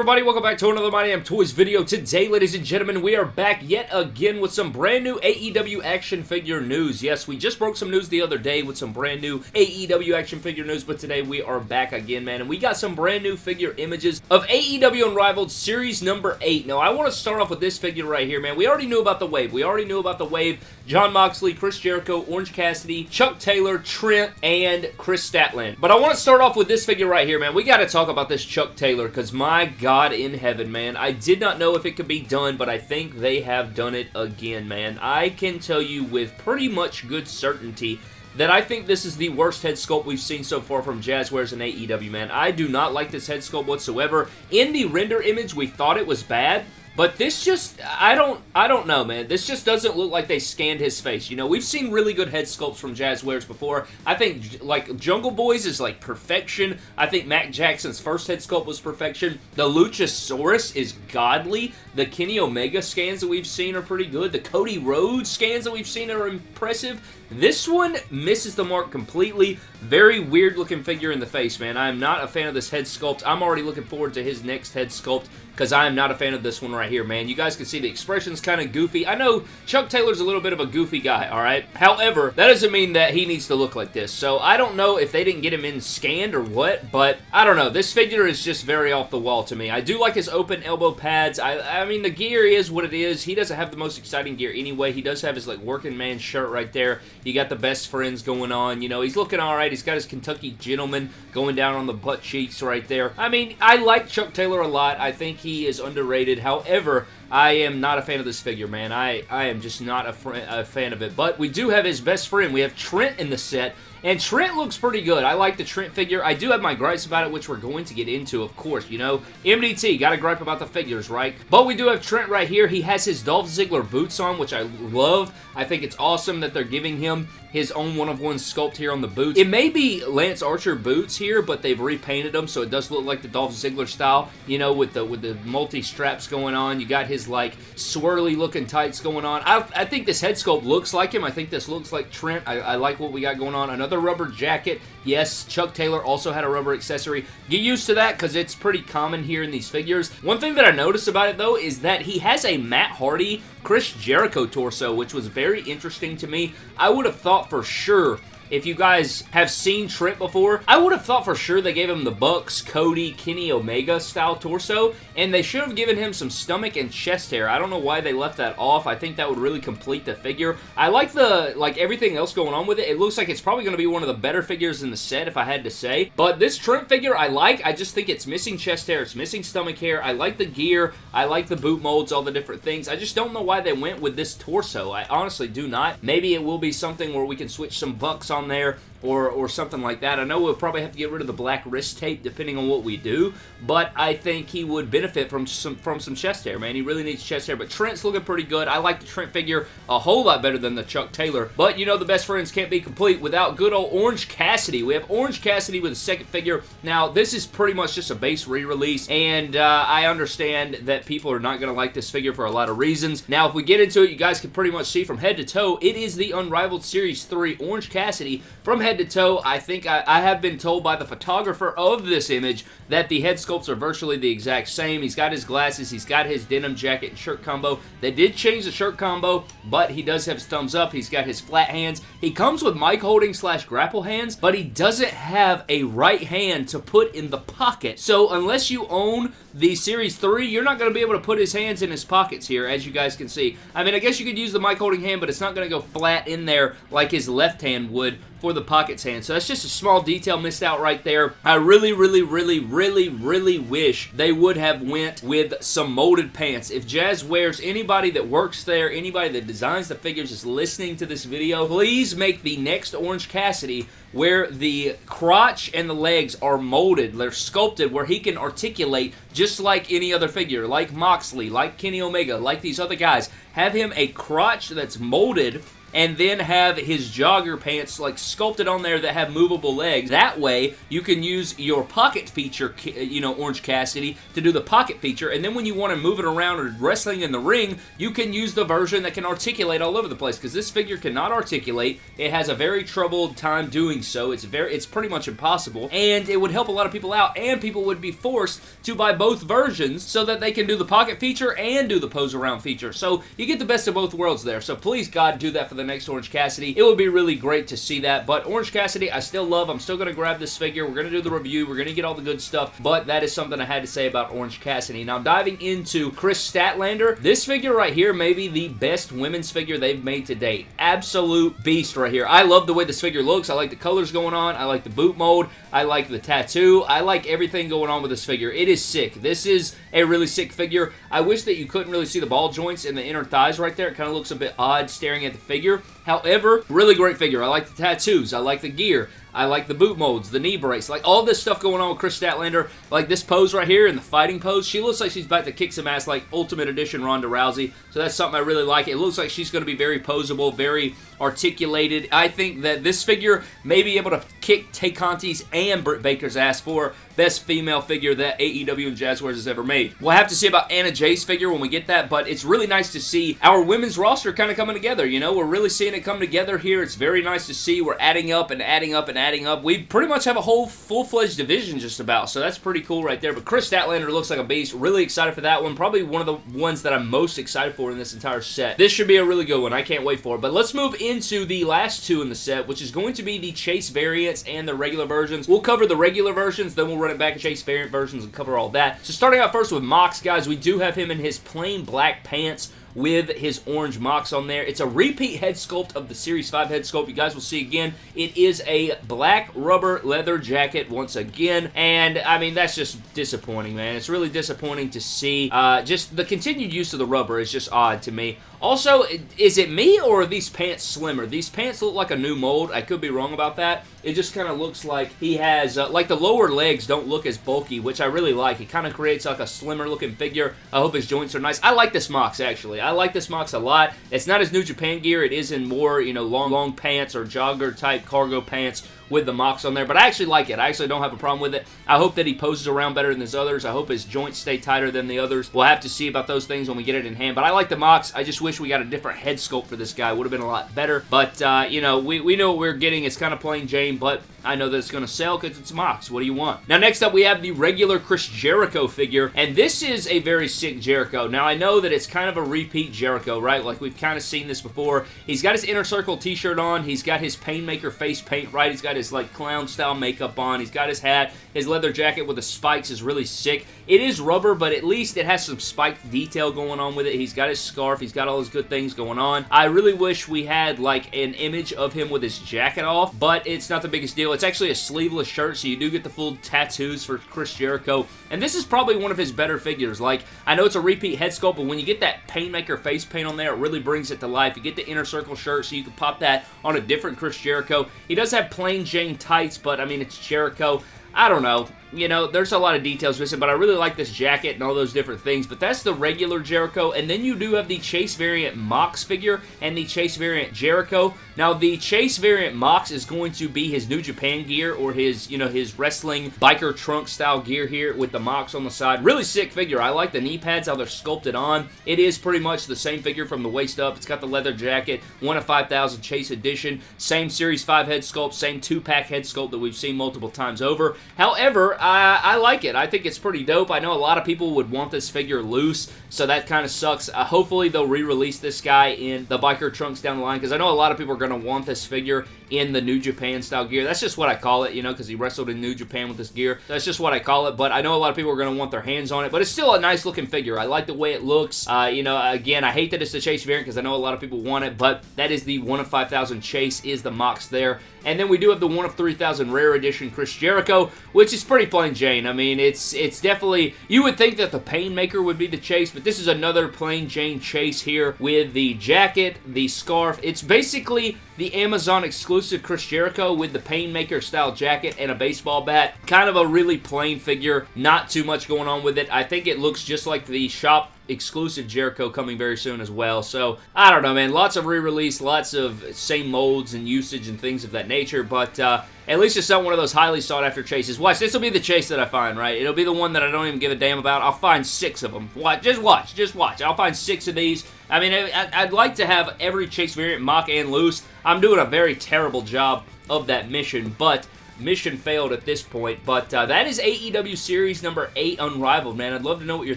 everybody? Welcome back to another My Damn Toys video. Today, ladies and gentlemen, we are back yet again with some brand new AEW action figure news. Yes, we just broke some news the other day with some brand new AEW action figure news, but today we are back again, man, and we got some brand new figure images of AEW Unrivaled Series number 8. Now, I want to start off with this figure right here, man. We already knew about the Wave. We already knew about the Wave. Jon Moxley, Chris Jericho, Orange Cassidy, Chuck Taylor, Trent, and Kris Statlander. But I want to start off with this figure right here, man. We got to talk about this Chuck Taylor, because my God in heaven, man. I did not know if it could be done, but I think they have done it again, man. I can tell you with pretty much good certainty that I think this is the worst head sculpt we've seen so far from Jazwares and AEW, man. I do not like this head sculpt whatsoever. In the render image, we thought it was bad, but this just, I don't, I don't know, man. This just doesn't look like they scanned his face. You know, we've seen really good head sculpts from Jazwares before. I think, like, Jungle Boys is, like, perfection. I think Matt Jackson's first head sculpt was perfection. The Luchasaurus is godly. The Kenny Omega scans that we've seen are pretty good. The Cody Rhodes scans that we've seen are impressive. This one misses the mark completely. Very weird looking figure in the face, man. I am not a fan of this head sculpt. I'm already looking forward to his next head sculpt because I am not a fan of this one right here, man. You guys can see the expression's kind of goofy. I know Chuck Taylor's a little bit of a goofy guy, all right? However, that doesn't mean that he needs to look like this. So I don't know if they didn't get him in scanned or what, but I don't know. This figure is just very off the wall to me. I do like his open elbow pads. I, I mean, the gear is what it is. He doesn't have the most exciting gear anyway. He does have his, like, working man shirt right there. You got the best friends going on. You know, he's looking all right. He's got his Kentucky gentleman going down on the butt cheeks right there. I mean, I like Chuck Taylor a lot. I think he is underrated. However, I am not a fan of this figure, man. I, I am just not a, a fan of it. But we do have his best friend. We have Trent in the set. And Trent looks pretty good. I like the Trent figure. I do have my gripes about it, which we're going to get into, of course. You know, MDT, got to gripe about the figures, right? But we do have Trent right here. He has his Dolph Ziggler boots on, which I love. I think it's awesome that they're giving him his own one-of-one sculpt here on the boots. It may be Lance Archer boots here, but they've repainted them, so it does look like the Dolph Ziggler style, you know, with the with the multi-straps going on. You got his, like, swirly-looking tights going on. I, I, think this head sculpt looks like him. I think this looks like Trent. I, I like what we got going on. Another rubber jacket. Yes, Chuck Taylor also had a rubber accessory. Get used to that because it's pretty common here in these figures. One thing that I noticed about it, though, is that he has a Matt Hardy Chris Jericho torso, which was very interesting to me. I would have thought for sure if you guys have seen Trent before, I would have thought for sure they gave him the Bucks, Cody, Kenny Omega style torso, and they should have given him some stomach and chest hair. I don't know why they left that off. I think that would really complete the figure. I like the, like, everything else going on with it. It looks like it's probably going to be one of the better figures in the set, if I had to say. But this Trent figure I like. I just think it's missing chest hair. It's missing stomach hair. I like the gear. I like the boot molds, all the different things. I just don't know why they went with this torso. I honestly do not. Maybe it will be something where we can switch some bucks on there or, or something like that. I know we'll probably have to get rid of the black wrist tape depending on what we do, but I think he would benefit from some from some chest hair, man. He really needs chest hair, but Trent's looking pretty good. I like the Trent figure a whole lot better than the Chuck Taylor, but you know the best friends can't be complete without good old Orange Cassidy. We have Orange Cassidy with a second figure. Now, this is pretty much just a base re-release, and uh, I understand that people are not going to like this figure for a lot of reasons. Now, if we get into it, you guys can pretty much see from head to toe, it is the Unrivaled Series 3 Orange Cassidy from head to toe. I think I, I have been told by the photographer of this image that the head sculpts are virtually the exact same. He's got his glasses, he's got his denim jacket and shirt combo. They did change the shirt combo, but he does have his thumbs up. He's got his flat hands. He comes with mic holding slash grapple hands, but he doesn't have a right hand to put in the pocket. So unless you own the Series 3, you're not going to be able to put his hands in his pockets here, as you guys can see. I mean, I guess you could use the mic holding hand, but it's not going to go flat in there like his left hand would for the pockets hand. So that's just a small detail missed out right there. I really, really, really, really, really wish they would have went with some molded pants. If Jazwares anybody that works there, anybody that designs the figures is listening to this video, please make the next Orange Cassidy where the crotch and the legs are molded, they're sculpted, where he can articulate just like any other figure, like Moxley, like Kenny Omega, like these other guys. have him a crotch that's molded and then have his jogger pants like sculpted on there that have movable legs. That way, you can use your pocket feature, you know, Orange Cassidy, to do the pocket feature, and then when you want to move it around or wrestling in the ring, you can use the version that can articulate all over the place, because this figure cannot articulate. It has a very troubled time doing so. It's very, it's pretty much impossible, and it would help a lot of people out, and people would be forced to buy both versions so that they can do the pocket feature and do the pose around feature. So you get the best of both worlds there. So please, God, do that for next Orange Cassidy. It would be really great to see that, but Orange Cassidy, I still love. I'm still going to grab this figure. We're going to do the review. We're going to get all the good stuff, but that is something I had to say about Orange Cassidy. Now, diving into Kris Statlander, this figure right here may be the best women's figure they've made to date. Absolute beast right here. I love the way this figure looks. I like the colors going on. I like the boot mold. I like the tattoo. I like everything going on with this figure. It is sick. This is a really sick figure. I wish that you couldn't really see the ball joints and the inner thighs right there. It kind of looks a bit odd staring at the figure. However, really great figure. I like the tattoos. I like the gear. I like the boot molds, the knee brace, like all this stuff going on with Kris Statlander. Like this pose right here in the fighting pose, she looks like she's about to kick some ass like Ultimate Edition Ronda Rousey. So that's something I really like. It looks like she's going to be very posable, very articulated. I think that this figure may be able to kick Tay Conti's and Britt Baker's ass for best female figure that AEW and Jazwares has ever made. We'll have to see about Anna Jay's figure when we get that, but it's really nice to see our women's roster kind of coming together, you know? We're really seeing it come together here. It's very nice to see. We're adding up and adding up and adding up. We pretty much have a whole full-fledged division just about, so that's pretty cool right there. But Kris Statlander looks like a beast. Really excited for that one. Probably one of the ones that I'm most excited for in this entire set. This should be a really good one. I can't wait for it. But let's move into the last two in the set, which is going to be the Chase variants and the regular versions. We'll cover the regular versions, then we'll run it back to Chase variant versions and cover all that. So starting out first with Mox, guys, we do have him in his plain black pants with his orange Mox on there. It's a repeat head sculpt of the Series 5 head sculpt. You guys will see again. It is a black rubber leather jacket once again, and I mean, that's just disappointing, man. It's really disappointing to see. Uh, just the continued use of the rubber is just odd to me. Also, is it me or are these pants slimmer? These pants look like a new mold. I could be wrong about that. It just kind of looks like he has, uh, like the lower legs don't look as bulky, which I really like. It kind of creates like a slimmer looking figure. I hope his joints are nice. I like this Mox, actually. I like this Mox a lot. It's not as New Japan gear. It is in more, you know, long, long pants or jogger type cargo pants with the Mox on there, but I actually like it. I actually don't have a problem with it. I hope that he poses around better than his others. I hope his joints stay tighter than the others. We'll have to see about those things when we get it in hand, but I like the Mox. I just wish we got a different head sculpt for this guy. Would have been a lot better, but, uh, you know, we, we know what we're getting. It's kind of plain Jane, but I know that it's going to sell because it's Mox. What do you want? Now, next up, we have the regular Chris Jericho figure, and this is a very sick Jericho. Now, I know that it's kind of a repeat Jericho, right? Like, we've kind of seen this before. He's got his Inner Circle t-shirt on. He's got his Painmaker face paint, right? He's got his, like, clown-style makeup on. He's got his hat. His leather jacket with the spikes is really sick. It is rubber, but at least it has some spiked detail going on with it. He's got his scarf. He's got all his good things going on. I really wish we had, like, an image of him with his jacket off, but it's not the biggest deal. It's actually a sleeveless shirt, so you do get the full tattoos for Chris Jericho. And this is probably one of his better figures. Like, I know it's a repeat head sculpt, but when you get that Painmaker face paint on there, it really brings it to life. You get the inner circle shirt, so you can pop that on a different Chris Jericho. He does have plain Jane tights, but, I mean, it's Jericho. I don't know you know, there's a lot of details missing, but I really like this jacket and all those different things, but that's the regular Jericho, and then you do have the Chase variant Mox figure and the Chase variant Jericho. Now, the Chase variant Mox is going to be his New Japan gear or his, you know, his wrestling biker trunk style gear here with the Mox on the side. Really sick figure. I like the knee pads, how they're sculpted on. It is pretty much the same figure from the waist up. It's got the leather jacket, 1 of 5,000 Chase edition, same Series 5 head sculpt, same 2-pack head sculpt that we've seen multiple times over. However, I, I like it. I think it's pretty dope. I know a lot of people would want this figure loose, so that kind of sucks. Uh, hopefully, they'll re-release this guy in the biker trunks down the line, because I know a lot of people are going to want this figure in the New Japan style gear. That's just what I call it, you know, because he wrestled in New Japan with this gear. That's just what I call it, but I know a lot of people are going to want their hands on it, but it's still a nice looking figure. I like the way it looks. Uh, you know, again, I hate that it's the Chase variant because I know a lot of people want it, but that is the 1 of 5,000 Chase is the Mox there. And then we do have the 1 of 3,000 Rare Edition Chris Jericho, which is pretty plain Jane. I mean, it's it's definitely, you would think that the Painmaker would be the Chase, but this is another plain Jane Chase here with the jacket, the scarf. It's basically the Amazon exclusive Chris Jericho with the Painmaker style jacket and a baseball bat. Kind of a really plain figure, not too much going on with it. I think it looks just like the shop exclusive Jericho coming very soon as well. So, I don't know, man. Lots of re-release, lots of same molds and usage and things of that nature, but uh, at least it's not one of those highly sought after chases. Watch, this will be the chase that I find, right? It'll be the one that I don't even give a damn about. I'll find six of them. Watch, just watch, just watch. I'll find six of these. I mean, I, would like to have every chase variant mock and loose. I'm doing a very terrible job of that mission, but mission failed at this point. But uh, that is AEW Series number 8 Unrivaled, man. I'd love to know what your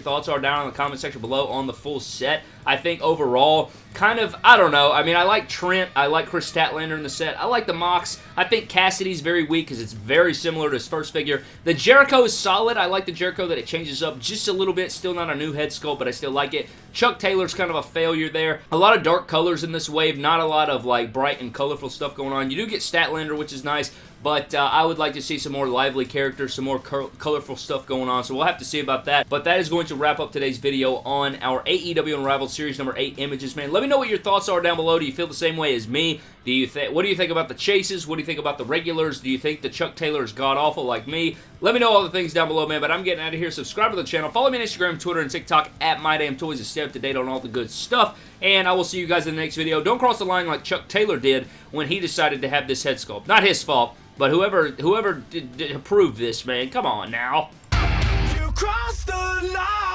thoughts are down in the comment section below on the full set. I think overall, kind of, I don't know. I mean, I like Trent. I like Kris Statlander in the set. I like the Mox. I think Cassidy's very weak because it's very similar to his first figure. The Jericho is solid. I like the Jericho that it changes up just a little bit. Still not a new head sculpt, but I still like it. Chuck Taylor's kind of a failure there. A lot of dark colors in this wave. Not a lot of, like, bright and colorful stuff going on. You do get Statlander, which is nice. But uh, I would like to see some more lively characters, some more colorful stuff going on. So we'll have to see about that. But that is going to wrap up today's video on our AEW Unrivaled Series number 8 images, man. Let me know what your thoughts are down below. Do you feel the same way as me? Do you think? What do you think about the chases? What do you think about the regulars? Do you think the Chuck Taylor is god-awful like me? Let me know all the things down below, man. But I'm getting out of here. Subscribe to the channel. Follow me on Instagram, Twitter, and TikTok at MyDamnToys to stay up to date on all the good stuff. And I will see you guys in the next video. Don't cross the line like Chuck Taylor did when he decided to have this head sculpt. Not his fault. But whoever whoever did, did approved this, man, come on now. You crossed the line,